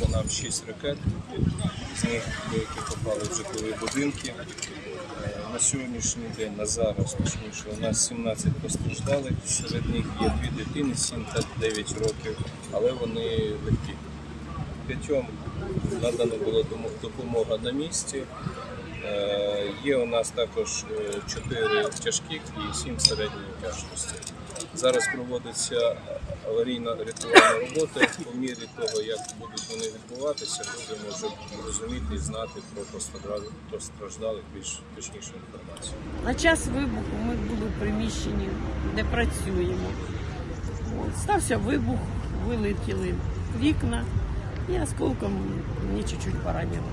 по нам 6 ракет, з них деякі попали в житлові будинки. Е, На сьогоднішній день, на зараз точніше, у нас 17 постраждалих, серед них є дві дитини 7 та 9 років, але вони легкі. П'ятьом надана була допомога на місці. Е, Є у нас також 4 тяжких і 7 середньої тяжкості. Зараз проводиться аварійна рятувальна робота. По мірі того, як будуть вони відбуватися, будемо вже розуміти і знати про постраждалих- більш точнішу інформацію. На час вибуху ми були в приміщенні, де працюємо. Стався вибух, вилетіли вікна і осколком мені чуть-чуть поранило.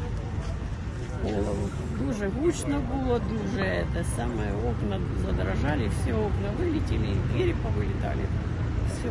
Дуже гучно було, дуже те саме, окна задрожали, всі окна вилетіли, двері повилітали. Все.